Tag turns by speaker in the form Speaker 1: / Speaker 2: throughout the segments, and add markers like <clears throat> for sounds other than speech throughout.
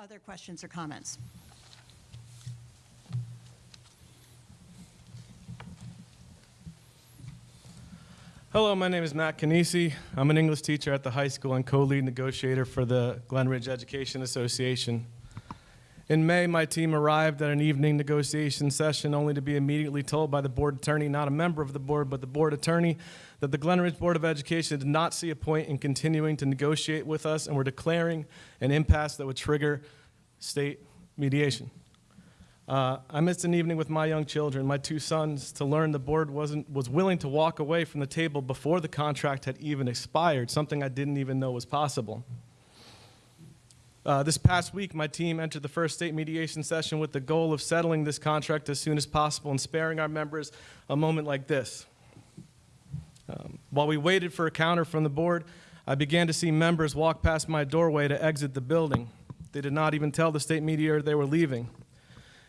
Speaker 1: other questions or comments?
Speaker 2: Hello, my name is Matt Canisi. I'm an English teacher at the high school and co-lead negotiator for the Glen Ridge Education Association. In May, my team arrived at an evening negotiation session only to be immediately told by the board attorney, not a member of the board, but the board attorney, that the Glen Ridge Board of Education did not see a point in continuing to negotiate with us and were declaring an impasse that would trigger state mediation. Uh, I missed an evening with my young children, my two sons, to learn the board wasn't, was willing to walk away from the table before the contract had even expired, something I didn't even know was possible. Uh, this past week, my team entered the first state mediation session with the goal of settling this contract as soon as possible and sparing our members a moment like this. Um, while we waited for a counter from the board, I began to see members walk past my doorway to exit the building. They did not even tell the state mediator they were leaving.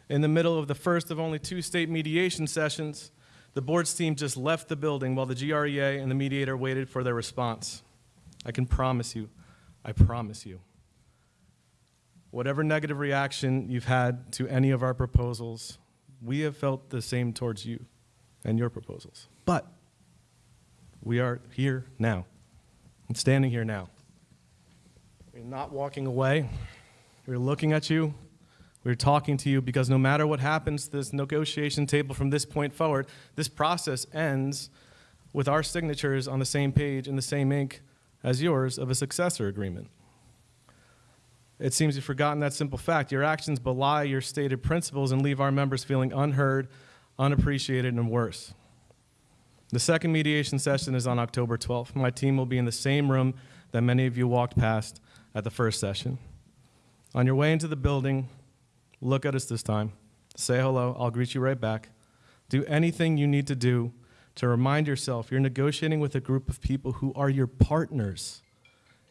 Speaker 2: In the middle of the first of only two state mediation sessions, the board's team just left the building while the GREA and the mediator waited for their response. I can promise you, I promise you, whatever negative reaction you've had to any of our proposals, we have felt the same towards you and your proposals. But we are here now and standing here now. We're not walking away. We're looking at you. We're talking to you because no matter what happens to this negotiation table from this point forward, this process ends with our signatures on the same page in the same ink as yours of a successor agreement. It seems you've forgotten that simple fact. Your actions belie your stated principles and leave our members feeling unheard, unappreciated, and worse. The second mediation session is on October 12th. My team will be in the same room that many of you walked past at the first session. On your way into the building, look at us this time. Say hello. I'll greet you right back. Do anything you need to do to remind yourself you're negotiating with a group of people who are your partners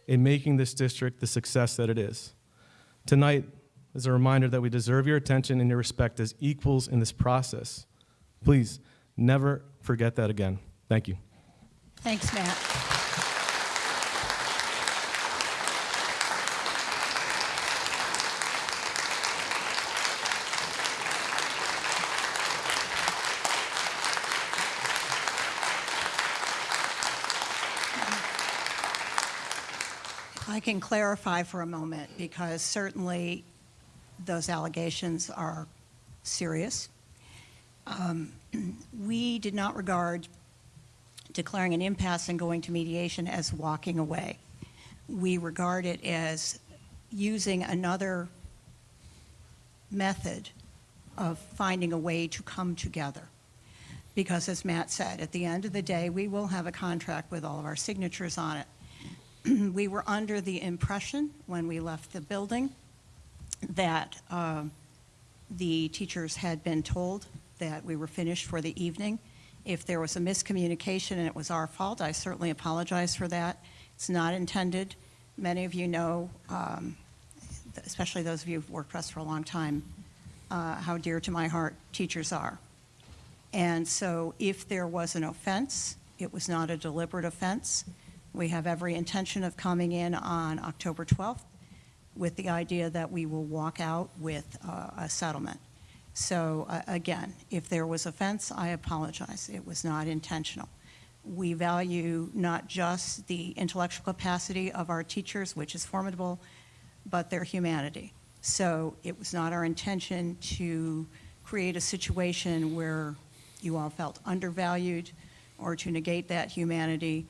Speaker 2: in making this district the success that it is. Tonight is a reminder that we deserve your attention and your respect as equals in this process. Please never forget that again. Thank you.
Speaker 1: Thanks, Matt. I can clarify for a moment because certainly those allegations are serious. Um, <clears throat> We did not regard declaring an impasse and going to mediation as walking away. We regard it as using another method of finding a way to come together. Because as Matt said, at the end of the day, we will have a contract with all of our signatures on it. <clears throat> We were under the impression when we left the building that um, the teachers had been told that we were finished for the evening. If there was a miscommunication and it was our fault, I certainly apologize for that. It's not intended. Many of you know, um, especially those of you who've worked for us for a long time, uh, how dear to my heart teachers are. And so if there was an offense, it was not a deliberate offense. We have every intention of coming in on October 12th with the idea that we will walk out with uh, a settlement. So uh, again, if there was offense, I apologize. It was not intentional. We value not just the intellectual capacity of our teachers, which is formidable, but their humanity. So it was not our intention to create a situation where you all felt undervalued or to negate that humanity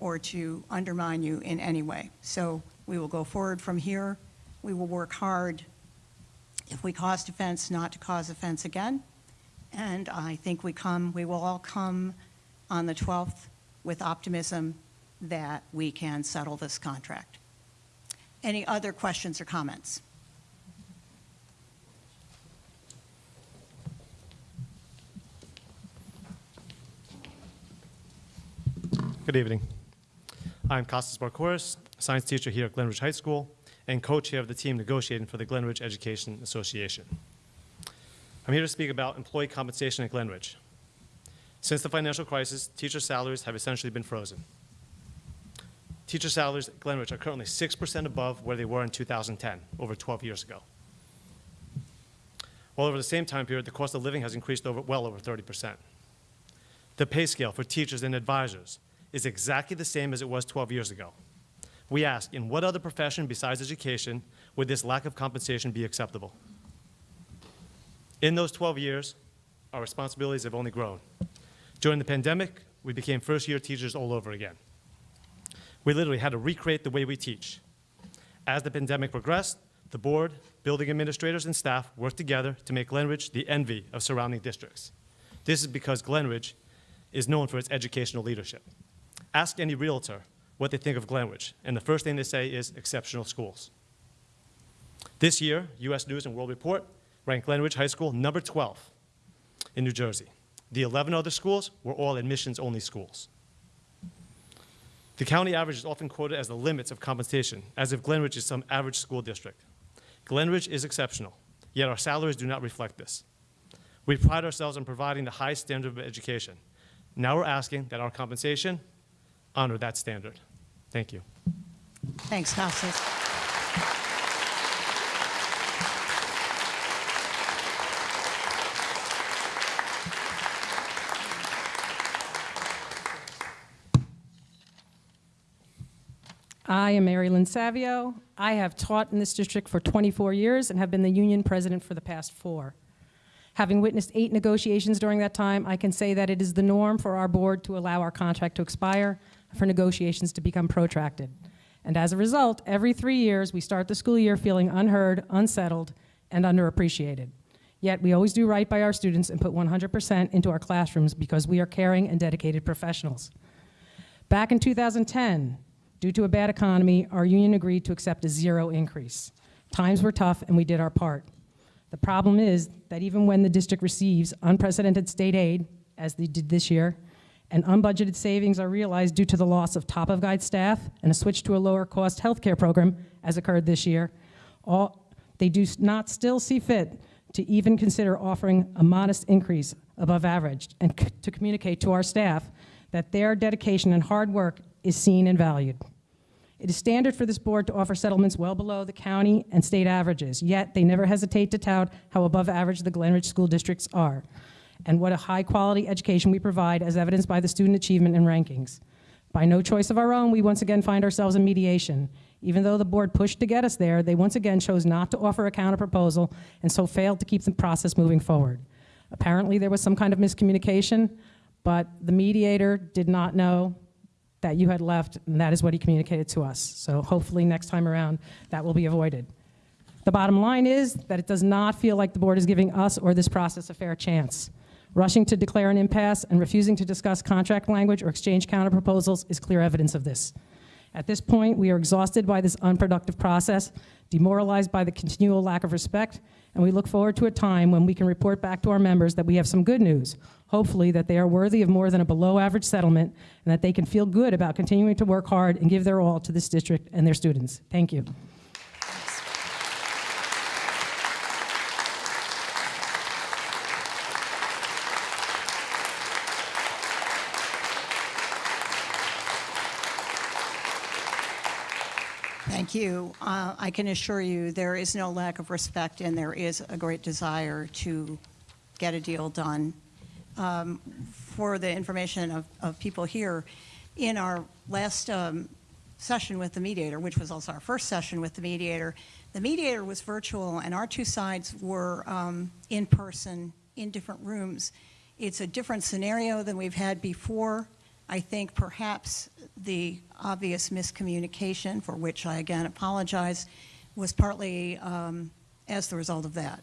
Speaker 1: or to undermine you in any way. So we will go forward from here. We will work hard if we caused offense, not to cause offense again. And I think we come, we will all come on the 12th with optimism that we can settle this contract. Any other questions or comments?
Speaker 3: Good evening. I'm Kostas Barkouris, science teacher here at Glenridge High School and co-chair of the team negotiating for the Glenridge Education Association. I'm here to speak about employee compensation at Glenridge. Since the financial crisis, teacher salaries have essentially been frozen. teacher salaries at Glenridge are currently 6% above where they were in 2010, over 12 years ago. While over the same time period, the cost of living has increased over, well over 30%. The pay scale for teachers and advisors is exactly the same as it was 12 years ago. We ask, in what other profession besides education would this lack of compensation be acceptable? In those 12 years, our responsibilities have only grown. During the pandemic, we became first-year teachers all over again. We literally had to recreate the way we teach. As the pandemic progressed, the board, building administrators, and staff worked together to make Glenridge the envy of surrounding districts. This is because Glenridge is known for its educational leadership. Ask any realtor what they think of Glenridge, and the first thing they say is exceptional schools. This year, U.S. News and World Report ranked Glenridge High School number 12 in New Jersey. The 11 other schools were all admissions-only schools. The county average is often quoted as the limits of compensation, as if Glenridge is some average school district. Glenridge is exceptional, yet our salaries do not reflect this. We pride ourselves on providing the highest standard of education. Now we're asking that our compensation honor that standard. Thank you.
Speaker 1: Thanks, Costas.
Speaker 4: I am Mary Lynn Savio. I have taught in this district for 24 years and have been the union president for the past four. Having witnessed eight negotiations during that time, I can say that it is the norm for our board to allow our contract to expire, for negotiations to become protracted. And as a result, every three years, we start the school year feeling unheard, unsettled, and underappreciated. Yet we always do right by our students and put 100% into our classrooms because we are caring and dedicated professionals. Back in 2010, due to a bad economy, our union agreed to accept a zero increase. Times were tough and we did our part. The problem is that even when the district receives unprecedented state aid, as they did this year, and unbudgeted savings are realized due to the loss of top-of-guide staff and a switch to a lower-cost healthcare program, as occurred this year, all, they do not still see fit to even consider offering a modest increase above average and to communicate to our staff that their dedication and hard work is seen and valued. It is standard for this board to offer settlements well below the county and state averages, yet they never hesitate to tout how above average the Glenridge school districts are, and what a high-quality education we provide as evidenced by the student achievement and rankings. By no choice of our own, we once again find ourselves in mediation. Even though the board pushed to get us there, they once again chose not to offer a counterproposal and so failed to keep the process moving forward. Apparently, there was some kind of miscommunication, but the mediator did not know that you had left, and that is what he communicated to us. So hopefully next time around, that will be avoided. The bottom line is that it does not feel like the board is giving us or this process a fair chance. Rushing to declare an impasse and refusing to discuss contract language or exchange counterproposals is clear evidence of this. At this point, we are exhausted by this unproductive process, demoralized by the continual lack of respect, and we look forward to a time when we can report back to our members that we have some good news, hopefully that they are worthy of more than a below-average settlement and that they can feel good about continuing to work hard and give their all to this district and their students. Thank you.
Speaker 1: Thank you. Uh, I can assure you, there is no lack of respect, and there is a great desire to get a deal done. Um, For the information of, of people here, in our last um, session with the mediator, which was also our first session with the mediator, the mediator was virtual, and our two sides were um, in person, in different rooms. It's a different scenario than we've had before. I think perhaps the obvious miscommunication, for which I again apologize, was partly um, as the result of that.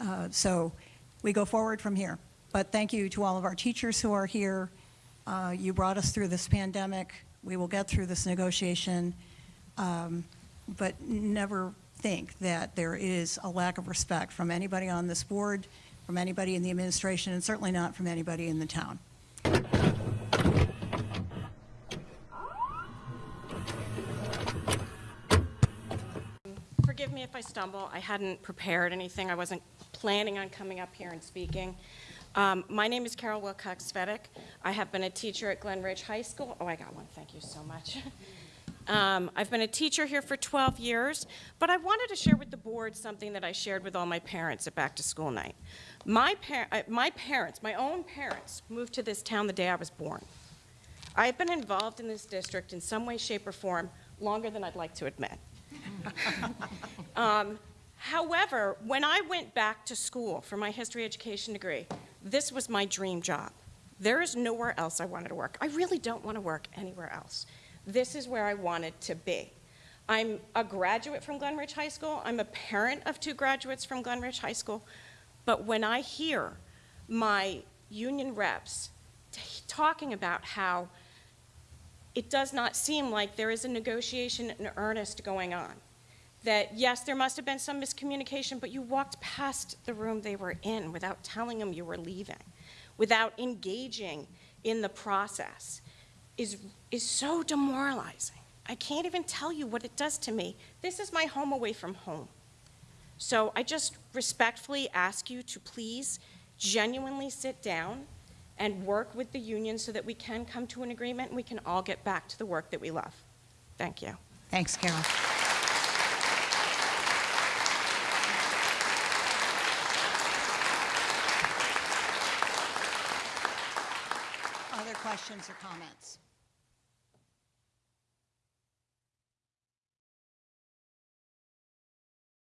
Speaker 1: Uh, So we go forward from here. But thank you to all of our teachers who are here. Uh, You brought us through this pandemic. We will get through this negotiation. Um, But never think that there is a lack of respect from anybody on this board, from anybody in the administration, and certainly not from anybody in the town.
Speaker 5: Me if I stumble. I hadn't prepared anything. I wasn't planning on coming up here and speaking. Um, My name is Carol Wilcox Svedek. I have been a teacher at Glen Ridge High School. Oh, I got one. Thank you so much. <laughs> Um, I've been a teacher here for 12 years, but I wanted to share with the board something that I shared with all my parents at back to school night. My, par- uh, my parents, my own parents, moved to this town the day I was born. I have been involved in this district in some way, shape, or form longer than I'd like to admit. <laughs> Um, However, when I went back to school for my history education degree, this was my dream job. There is nowhere else I wanted to work. I really don't want to work anywhere else. This is where I wanted to be. I'm a graduate from Glenridge High School. I'm a parent of two graduates from Glenridge High School. But when I hear my union reps talking about how it does not seem like there is a negotiation in earnest going on, that yes, there must have been some miscommunication, but you walked past the room they were in without telling them you were leaving, without engaging in the process, is, is so demoralizing. I can't even tell you what it does to me. This is my home away from home. So I just respectfully ask you to please genuinely sit down and work with the union so that we can come to an agreement and we can all get back to the work that we love. Thank you.
Speaker 1: Thanks, Carol. Other questions or comments?